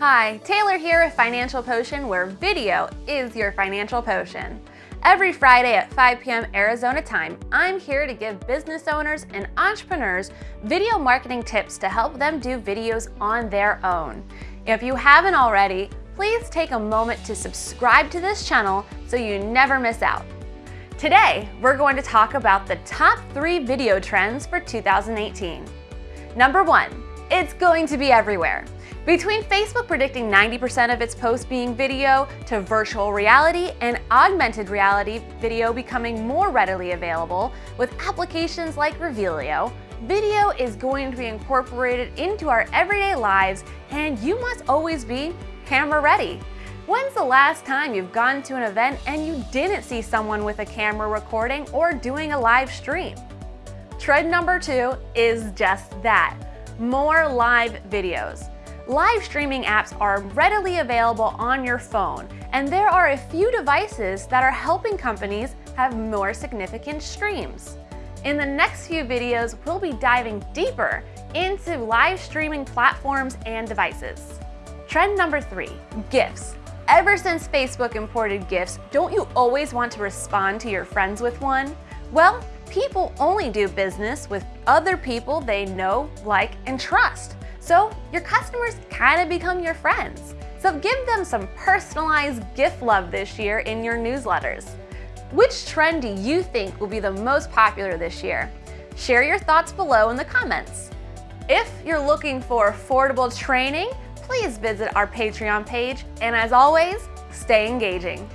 Hi, Taylor here with Financial Potion, where video is your financial potion. Every Friday at 5 p.m. Arizona time, I'm here to give business owners and entrepreneurs video marketing tips to help them do videos on their own. If you haven't already, please take a moment to subscribe to this channel so you never miss out. Today, we're going to talk about the top three video trends for 2018. Number one, it's going to be everywhere. Between Facebook predicting 90% of its posts being video, to virtual reality and augmented reality video becoming more readily available, with applications like Revelio, video is going to be incorporated into our everyday lives and you must always be camera ready. When's the last time you've gone to an event and you didn't see someone with a camera recording or doing a live stream? Trend number two is just that, more live videos. Live streaming apps are readily available on your phone, and there are a few devices that are helping companies have more significant streams. In the next few videos, we'll be diving deeper into live streaming platforms and devices. Trend number three, GIFs. Ever since Facebook imported GIFs, don't you always want to respond to your friends with one? Well, people only do business with other people they know, like, and trust. So your customers kind of become your friends. So give them some personalized gift love this year in your newsletters. Which trend do you think will be the most popular this year? Share your thoughts below in the comments. If you're looking for affordable training, please visit our Patreon page. And as always, stay engaging.